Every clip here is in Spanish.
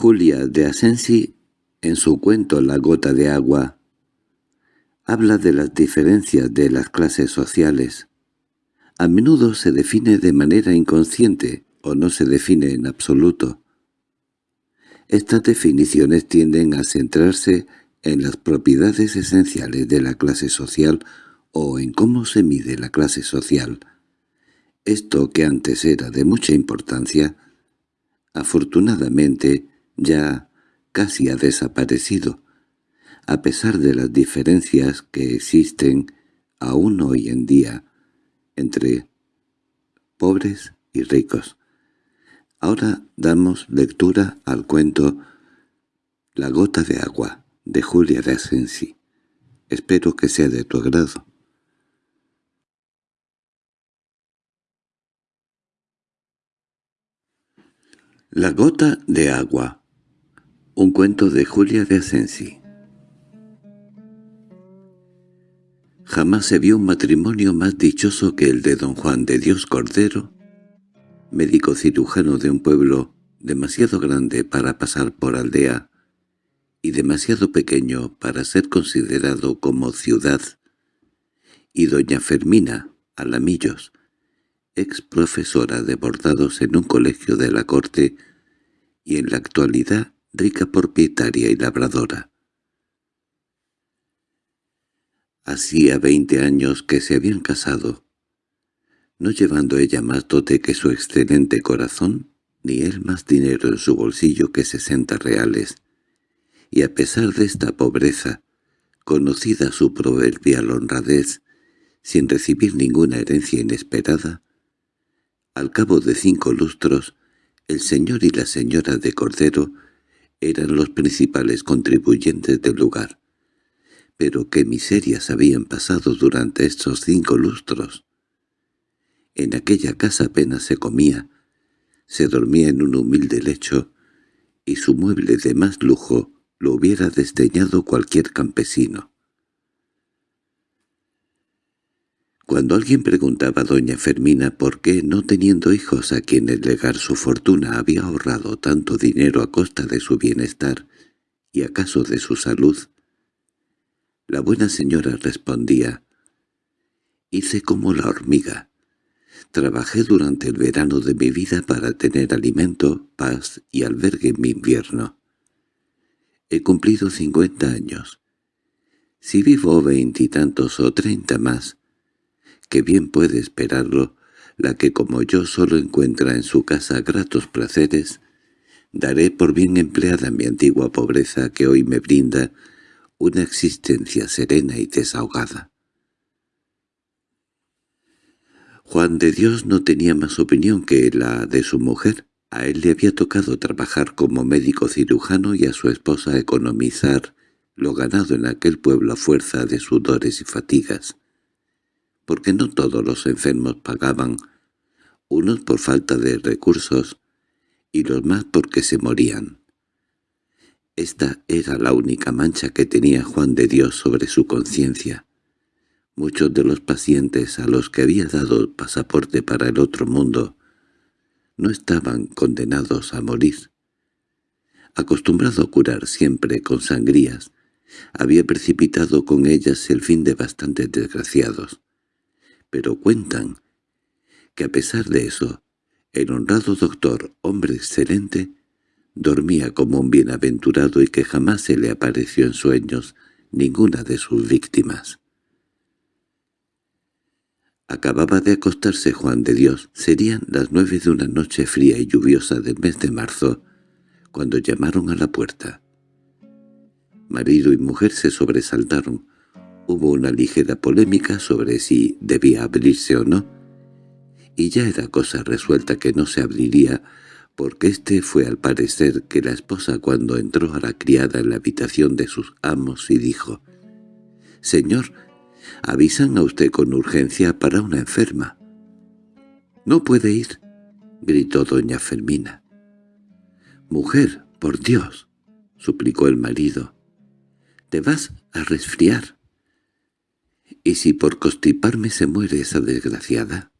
Julia de Asensi, en su cuento La gota de agua, habla de las diferencias de las clases sociales. A menudo se define de manera inconsciente o no se define en absoluto. Estas definiciones tienden a centrarse en las propiedades esenciales de la clase social o en cómo se mide la clase social. Esto que antes era de mucha importancia, afortunadamente ya casi ha desaparecido, a pesar de las diferencias que existen aún hoy en día entre pobres y ricos. Ahora damos lectura al cuento La gota de agua, de Julia de Asensi. Espero que sea de tu agrado. La gota de agua Un cuento de Julia de Asensi. Jamás se vio un matrimonio más dichoso que el de don Juan de Dios Cordero, médico cirujano de un pueblo demasiado grande para pasar por aldea y demasiado pequeño para ser considerado como ciudad, y doña Fermina Alamillos, ex profesora de bordados en un colegio de la corte y en la actualidad rica propietaria y labradora. Hacía veinte años que se habían casado, no llevando ella más dote que su excelente corazón, ni él más dinero en su bolsillo que sesenta reales, y a pesar de esta pobreza, conocida su proverbial honradez, sin recibir ninguna herencia inesperada, al cabo de cinco lustros, el señor y la señora de Cordero eran los principales contribuyentes del lugar, pero qué miserias habían pasado durante estos cinco lustros. En aquella casa apenas se comía, se dormía en un humilde lecho, y su mueble de más lujo lo hubiera desdeñado cualquier campesino. Cuando alguien preguntaba a doña Fermina por qué, no teniendo hijos a quienes legar su fortuna, había ahorrado tanto dinero a costa de su bienestar y acaso de su salud, la buena señora respondía, «Hice como la hormiga. Trabajé durante el verano de mi vida para tener alimento, paz y albergue en mi invierno. He cumplido cincuenta años. Si vivo veintitantos o treinta más, que bien puede esperarlo, la que como yo solo encuentra en su casa gratos placeres, daré por bien empleada mi antigua pobreza que hoy me brinda una existencia serena y desahogada. Juan de Dios no tenía más opinión que la de su mujer. A él le había tocado trabajar como médico cirujano y a su esposa economizar lo ganado en aquel pueblo a fuerza de sudores y fatigas. Porque no todos los enfermos pagaban, unos por falta de recursos y los más porque se morían. Esta era la única mancha que tenía Juan de Dios sobre su conciencia. Muchos de los pacientes a los que había dado pasaporte para el otro mundo no estaban condenados a morir. Acostumbrado a curar siempre con sangrías, había precipitado con ellas el fin de bastantes desgraciados. Pero cuentan que a pesar de eso, el honrado doctor, hombre excelente, Dormía como un bienaventurado y que jamás se le apareció en sueños ninguna de sus víctimas. Acababa de acostarse Juan de Dios. Serían las nueve de una noche fría y lluviosa del mes de marzo, cuando llamaron a la puerta. Marido y mujer se sobresaltaron. Hubo una ligera polémica sobre si debía abrirse o no, y ya era cosa resuelta que no se abriría porque este fue al parecer que la esposa cuando entró a la criada en la habitación de sus amos y dijo, «Señor, avisan a usted con urgencia para una enferma». «No puede ir», gritó doña Fermina. «Mujer, por Dios», suplicó el marido, «te vas a resfriar». «¿Y si por constiparme se muere esa desgraciada?»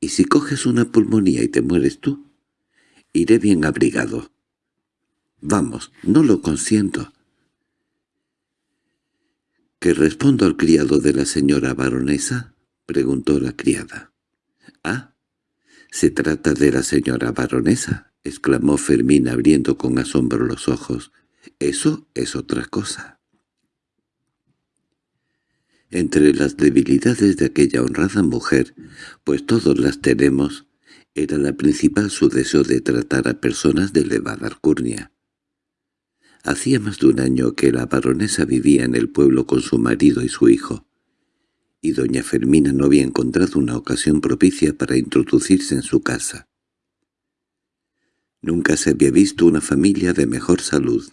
«¿Y si coges una pulmonía y te mueres tú?» Iré bien abrigado. Vamos, no lo consiento. —¿Qué respondo al criado de la señora baronesa? —preguntó la criada. —Ah, se trata de la señora baronesa —exclamó Fermín abriendo con asombro los ojos—. Eso es otra cosa. Entre las debilidades de aquella honrada mujer, pues todos las tenemos, era la principal su deseo de tratar a personas de elevada alcurnia. Hacía más de un año que la baronesa vivía en el pueblo con su marido y su hijo, y doña Fermina no había encontrado una ocasión propicia para introducirse en su casa. Nunca se había visto una familia de mejor salud.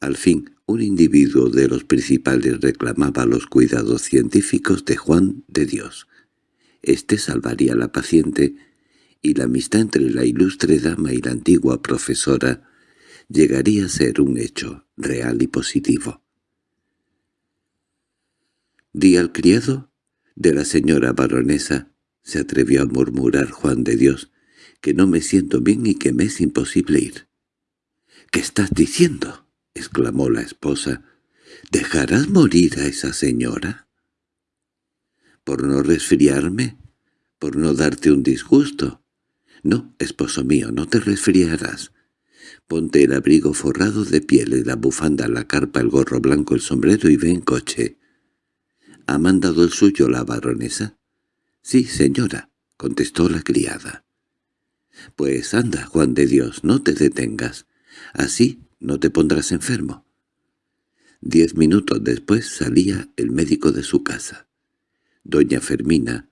Al fin, un individuo de los principales reclamaba los cuidados científicos de Juan de Dios. Este salvaría a la paciente, y la amistad entre la ilustre dama y la antigua profesora llegaría a ser un hecho real y positivo. «Di al criado de la señora baronesa», se atrevió a murmurar Juan de Dios, «que no me siento bien y que me es imposible ir». «¿Qué estás diciendo?» Exclamó la esposa. «¿Dejarás morir a esa señora?» «¿Por no resfriarme? ¿Por no darte un disgusto?» «No, esposo mío, no te resfriarás. Ponte el abrigo forrado de pieles, la bufanda, la carpa, el gorro blanco, el sombrero y ve en coche. —¿Ha mandado el suyo la baronesa? —Sí, señora —contestó la criada. —Pues anda, Juan de Dios, no te detengas. Así no te pondrás enfermo. Diez minutos después salía el médico de su casa. Doña Fermina,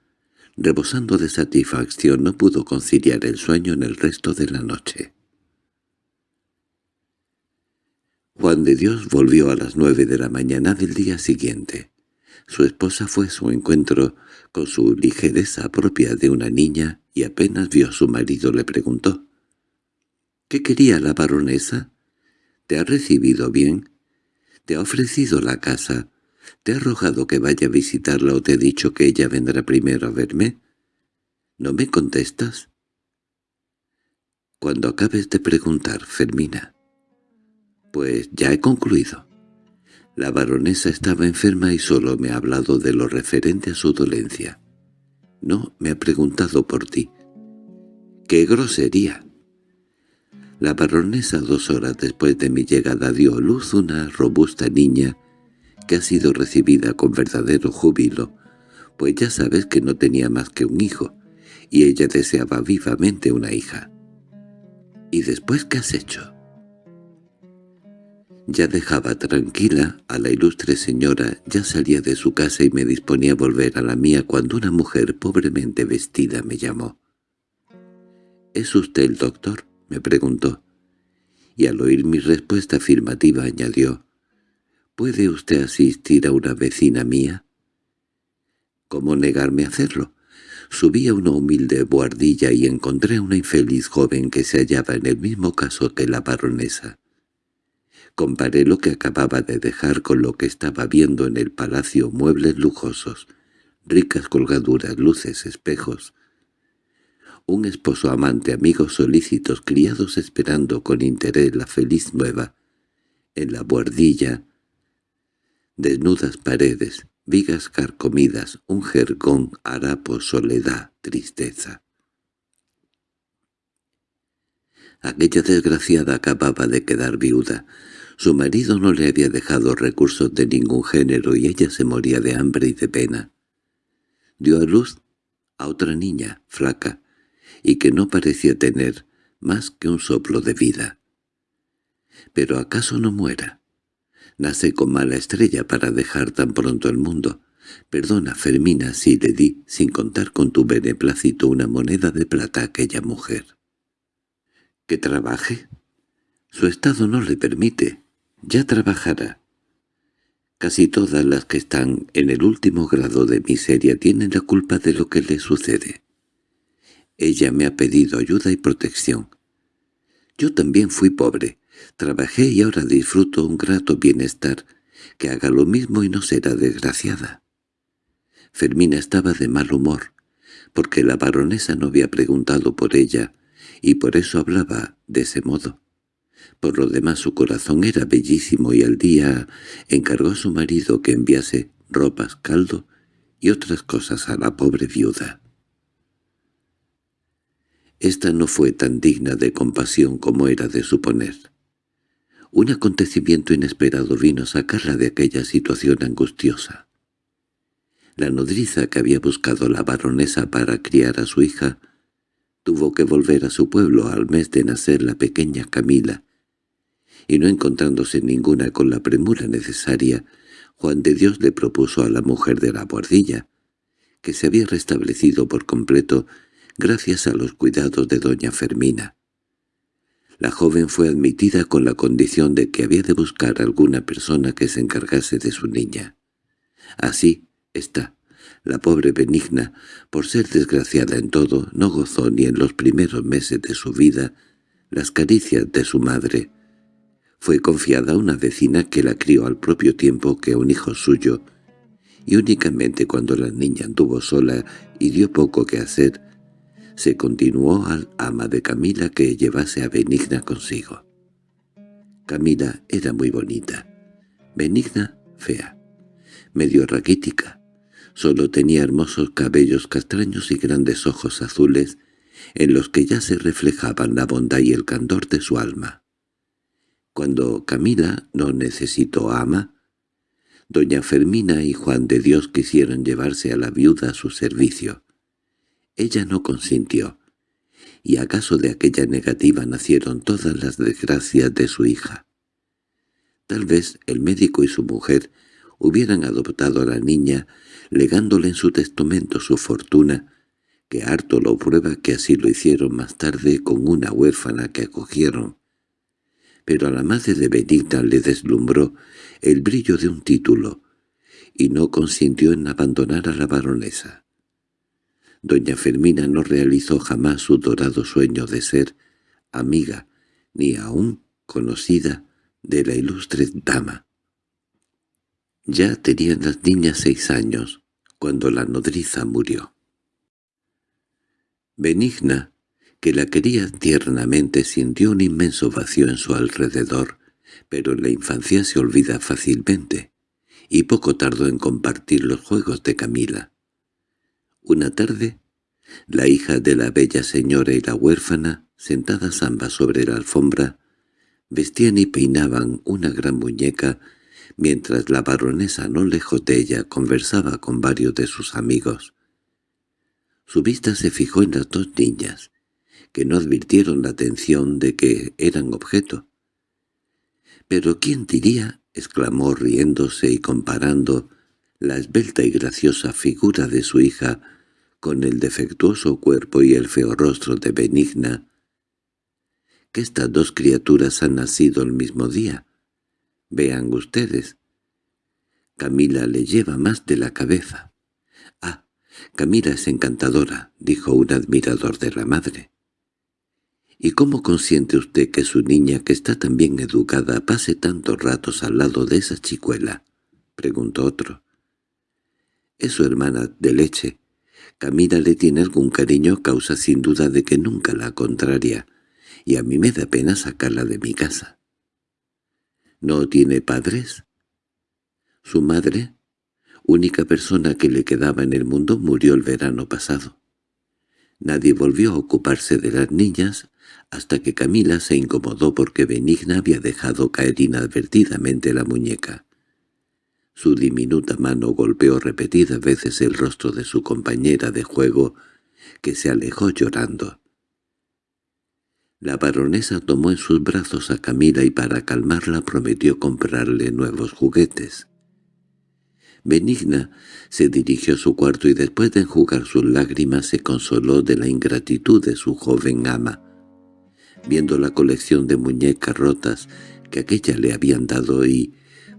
rebosando de satisfacción, no pudo conciliar el sueño en el resto de la noche. Juan de Dios volvió a las nueve de la mañana del día siguiente. Su esposa fue a su encuentro con su ligereza propia de una niña y apenas vio a su marido le preguntó. —¿Qué quería la baronesa? ¿Te ha recibido bien? ¿Te ha ofrecido la casa? ¿Te ha rogado que vaya a visitarla o te ha dicho que ella vendrá primero a verme? ¿No me contestas? Cuando acabes de preguntar, Fermina. Pues ya he concluido. La baronesa estaba enferma y solo me ha hablado de lo referente a su dolencia. No me ha preguntado por ti. ¡Qué grosería! La baronesa dos horas después de mi llegada dio a luz una robusta niña que ha sido recibida con verdadero júbilo, pues ya sabes que no tenía más que un hijo, y ella deseaba vivamente una hija. ¿Y después qué has hecho? Ya dejaba tranquila a la ilustre señora, ya salía de su casa y me disponía a volver a la mía cuando una mujer pobremente vestida me llamó. —¿Es usted el doctor? —me preguntó. Y al oír mi respuesta afirmativa añadió, —¿Puede usted asistir a una vecina mía? ¿Cómo negarme a hacerlo? Subí a una humilde buhardilla y encontré a una infeliz joven que se hallaba en el mismo caso que la baronesa. Comparé lo que acababa de dejar con lo que estaba viendo en el palacio muebles lujosos, ricas colgaduras, luces, espejos. Un esposo amante, amigos solícitos, criados esperando con interés la feliz nueva. En la buhardilla, desnudas paredes, vigas carcomidas, un jergón, harapo, soledad, tristeza. Aquella desgraciada acababa de quedar viuda, su marido no le había dejado recursos de ningún género y ella se moría de hambre y de pena. Dio a luz a otra niña, flaca, y que no parecía tener más que un soplo de vida. Pero acaso no muera. Nace con mala estrella para dejar tan pronto el mundo. Perdona, Fermina, si le di, sin contar con tu beneplácito, una moneda de plata a aquella mujer. —¿Que trabaje? Su estado no le permite. Ya trabajará. Casi todas las que están en el último grado de miseria tienen la culpa de lo que le sucede. Ella me ha pedido ayuda y protección. Yo también fui pobre, trabajé y ahora disfruto un grato bienestar, que haga lo mismo y no será desgraciada. Fermina estaba de mal humor, porque la baronesa no había preguntado por ella, y por eso hablaba de ese modo. Por lo demás su corazón era bellísimo y al día encargó a su marido que enviase ropas, caldo y otras cosas a la pobre viuda. Esta no fue tan digna de compasión como era de suponer. Un acontecimiento inesperado vino a sacarla de aquella situación angustiosa. La nodriza que había buscado la baronesa para criar a su hija tuvo que volver a su pueblo al mes de nacer la pequeña Camila, y no encontrándose ninguna con la premura necesaria, Juan de Dios le propuso a la mujer de la guardilla, que se había restablecido por completo gracias a los cuidados de doña Fermina. La joven fue admitida con la condición de que había de buscar alguna persona que se encargase de su niña. Así está. La pobre Benigna, por ser desgraciada en todo, no gozó ni en los primeros meses de su vida las caricias de su madre. Fue confiada a una vecina que la crió al propio tiempo que un hijo suyo, y únicamente cuando la niña anduvo sola y dio poco que hacer, se continuó al ama de Camila que llevase a Benigna consigo. Camila era muy bonita, Benigna fea, medio raquítica, solo tenía hermosos cabellos castaños y grandes ojos azules en los que ya se reflejaban la bondad y el candor de su alma. Cuando Camila no necesitó ama, doña Fermina y Juan de Dios quisieron llevarse a la viuda a su servicio. Ella no consintió, y acaso de aquella negativa nacieron todas las desgracias de su hija. Tal vez el médico y su mujer hubieran adoptado a la niña, legándole en su testamento su fortuna, que harto lo prueba que así lo hicieron más tarde con una huérfana que acogieron. Pero a la madre de Benigna le deslumbró el brillo de un título, y no consintió en abandonar a la baronesa. Doña Fermina no realizó jamás su dorado sueño de ser amiga, ni aún conocida, de la ilustre dama. Ya tenían las niñas seis años, cuando la nodriza murió. Benigna, que la quería tiernamente, sintió un inmenso vacío en su alrededor, pero en la infancia se olvida fácilmente, y poco tardó en compartir los juegos de Camila. Una tarde, la hija de la bella señora y la huérfana, sentadas ambas sobre la alfombra, vestían y peinaban una gran muñeca, mientras la baronesa no lejos de ella conversaba con varios de sus amigos. Su vista se fijó en las dos niñas, que no advirtieron la atención de que eran objeto. —¿Pero quién diría? —exclamó riéndose y comparando la esbelta y graciosa figura de su hija con el defectuoso cuerpo y el feo rostro de Benigna, que estas dos criaturas han nacido el mismo día. Vean ustedes. Camila le lleva más de la cabeza. —Ah, Camila es encantadora —dijo un admirador de la madre. —¿Y cómo consiente usted que su niña, que está tan bien educada, pase tantos ratos al lado de esa chicuela? —preguntó otro. —Es su hermana de leche Camila le tiene algún cariño causa sin duda de que nunca la contraria, y a mí me da pena sacarla de mi casa. ¿No tiene padres? Su madre, única persona que le quedaba en el mundo, murió el verano pasado. Nadie volvió a ocuparse de las niñas hasta que Camila se incomodó porque Benigna había dejado caer inadvertidamente la muñeca. Su diminuta mano golpeó repetidas veces el rostro de su compañera de juego, que se alejó llorando. La baronesa tomó en sus brazos a Camila y para calmarla prometió comprarle nuevos juguetes. Benigna se dirigió a su cuarto y después de enjugar sus lágrimas se consoló de la ingratitud de su joven ama. Viendo la colección de muñecas rotas que aquella le habían dado y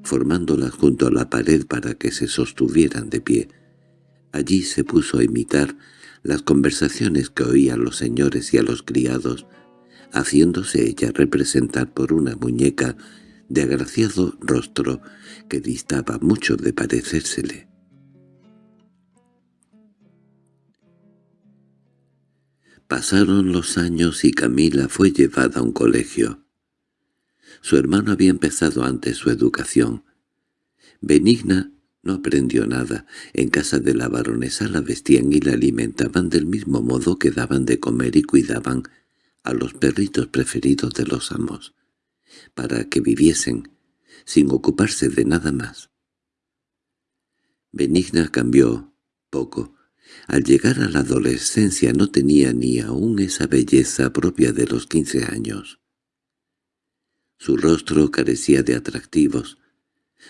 formándolas junto a la pared para que se sostuvieran de pie. Allí se puso a imitar las conversaciones que oían los señores y a los criados, haciéndose ella representar por una muñeca de agraciado rostro que distaba mucho de parecérsele. Pasaron los años y Camila fue llevada a un colegio. Su hermano había empezado antes su educación. Benigna no aprendió nada. En casa de la baronesa la vestían y la alimentaban del mismo modo que daban de comer y cuidaban a los perritos preferidos de los amos, para que viviesen, sin ocuparse de nada más. Benigna cambió poco. Al llegar a la adolescencia no tenía ni aún esa belleza propia de los quince años. Su rostro carecía de atractivos,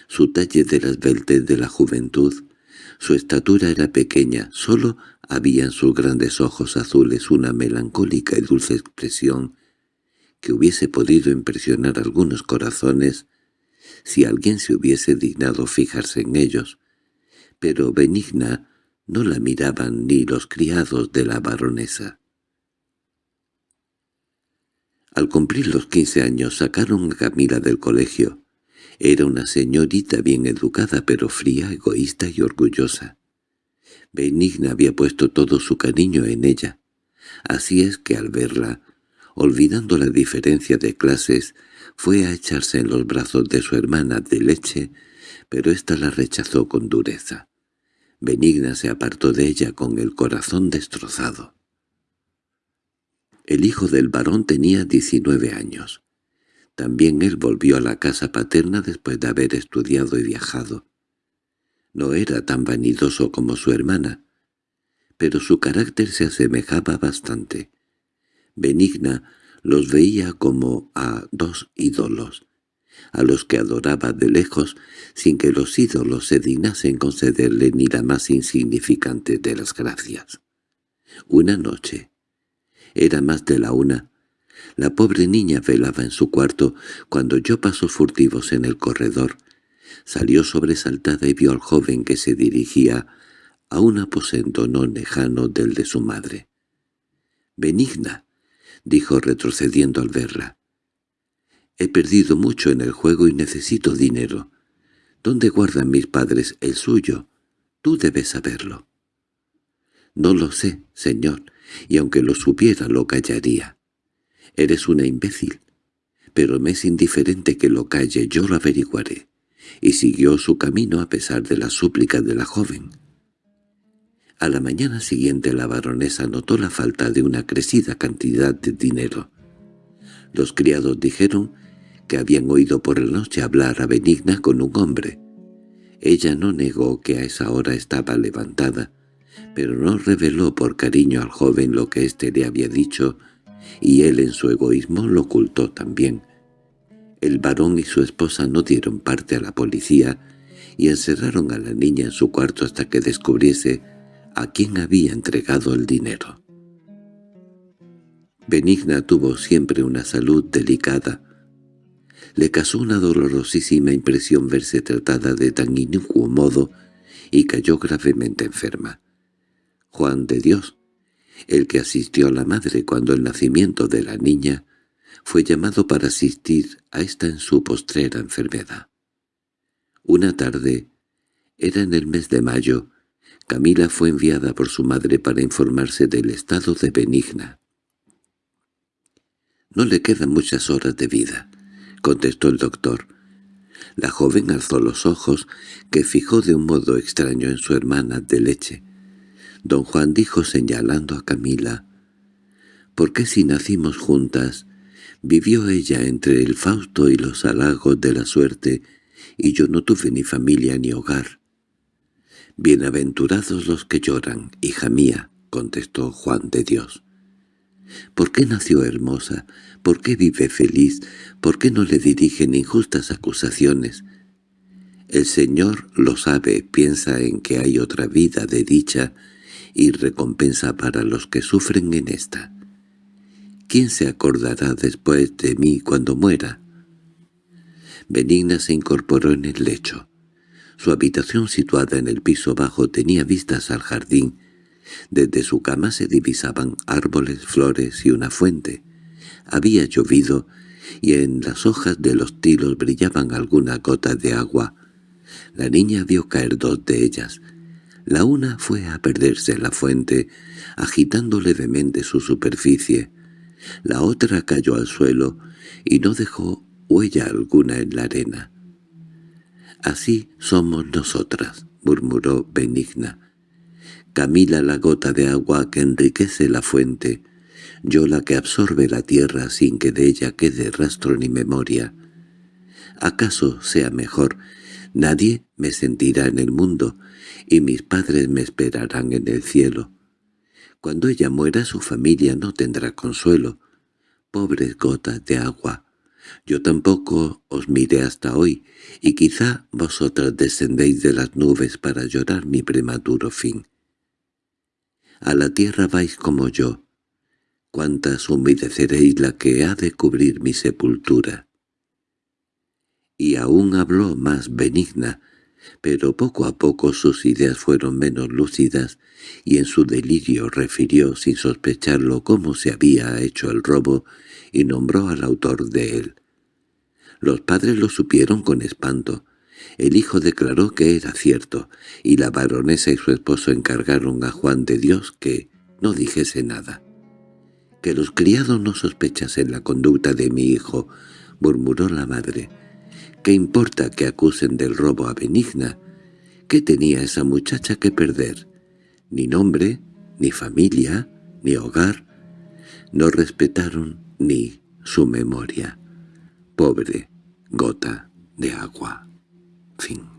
su talle de las esbeltez de la juventud, su estatura era pequeña, solo había en sus grandes ojos azules una melancólica y dulce expresión que hubiese podido impresionar algunos corazones si alguien se hubiese dignado fijarse en ellos, pero benigna no la miraban ni los criados de la baronesa. Al cumplir los quince años sacaron a Camila del colegio. Era una señorita bien educada pero fría, egoísta y orgullosa. Benigna había puesto todo su cariño en ella. Así es que al verla, olvidando la diferencia de clases, fue a echarse en los brazos de su hermana de leche, pero ésta la rechazó con dureza. Benigna se apartó de ella con el corazón destrozado. El hijo del varón tenía diecinueve años. También él volvió a la casa paterna después de haber estudiado y viajado. No era tan vanidoso como su hermana, pero su carácter se asemejaba bastante. Benigna los veía como a dos ídolos, a los que adoraba de lejos sin que los ídolos se dignasen concederle ni la más insignificante de las gracias. Una noche, era más de la una, la pobre niña velaba en su cuarto cuando yo paso furtivos en el corredor. Salió sobresaltada y vio al joven que se dirigía a un aposento no lejano del de su madre. «Benigna», dijo retrocediendo al verla. «He perdido mucho en el juego y necesito dinero. ¿Dónde guardan mis padres el suyo? Tú debes saberlo». «No lo sé, señor, y aunque lo supiera lo callaría. Eres una imbécil, pero me es indiferente que lo calle, yo lo averiguaré». Y siguió su camino a pesar de las súplicas de la joven. A la mañana siguiente la baronesa notó la falta de una crecida cantidad de dinero. Los criados dijeron que habían oído por la noche hablar a Benigna con un hombre. Ella no negó que a esa hora estaba levantada, pero no reveló por cariño al joven lo que éste le había dicho, y él en su egoísmo lo ocultó también. El varón y su esposa no dieron parte a la policía y encerraron a la niña en su cuarto hasta que descubriese a quién había entregado el dinero. Benigna tuvo siempre una salud delicada. Le causó una dolorosísima impresión verse tratada de tan inicuo modo y cayó gravemente enferma. Juan de Dios, el que asistió a la madre cuando el nacimiento de la niña, fue llamado para asistir a esta en su postrera enfermedad. Una tarde, era en el mes de mayo, Camila fue enviada por su madre para informarse del estado de Benigna. «No le quedan muchas horas de vida», contestó el doctor. La joven alzó los ojos, que fijó de un modo extraño en su hermana de leche. Don Juan dijo señalando a Camila, «¿Por qué si nacimos juntas, vivió ella entre el Fausto y los halagos de la suerte, y yo no tuve ni familia ni hogar?» «Bienaventurados los que lloran, hija mía», contestó Juan de Dios. ¿Por qué nació hermosa? ¿Por qué vive feliz? ¿Por qué no le dirigen injustas acusaciones? El Señor lo sabe, piensa en que hay otra vida de dicha y recompensa para los que sufren en esta. ¿Quién se acordará después de mí cuando muera? Benigna se incorporó en el lecho. Su habitación situada en el piso bajo tenía vistas al jardín. Desde su cama se divisaban árboles, flores y una fuente. Había llovido, y en las hojas de los tilos brillaban algunas gotas de agua. La niña vio caer dos de ellas. La una fue a perderse en la fuente, agitando levemente su superficie. La otra cayó al suelo y no dejó huella alguna en la arena. «Así somos nosotras», murmuró Benigna. «Camila la gota de agua que enriquece la fuente, yo la que absorbe la tierra sin que de ella quede rastro ni memoria. ¿Acaso sea mejor? Nadie me sentirá en el mundo, y mis padres me esperarán en el cielo. Cuando ella muera su familia no tendrá consuelo. Pobres gotas de agua, yo tampoco os miré hasta hoy, y quizá vosotras descendéis de las nubes para llorar mi prematuro fin. A la tierra vais como yo. Cuántas humedeceréis la que ha de cubrir mi sepultura. Y aún habló más benigna, pero poco a poco sus ideas fueron menos lúcidas, y en su delirio refirió sin sospecharlo cómo se había hecho el robo y nombró al autor de él. Los padres lo supieron con espanto. El hijo declaró que era cierto, y la baronesa y su esposo encargaron a Juan de Dios que no dijese nada. «Que los criados no sospechasen la conducta de mi hijo», murmuró la madre. «¿Qué importa que acusen del robo a Benigna? ¿Qué tenía esa muchacha que perder? Ni nombre, ni familia, ni hogar. No respetaron ni su memoria. Pobre gota de agua. Fin.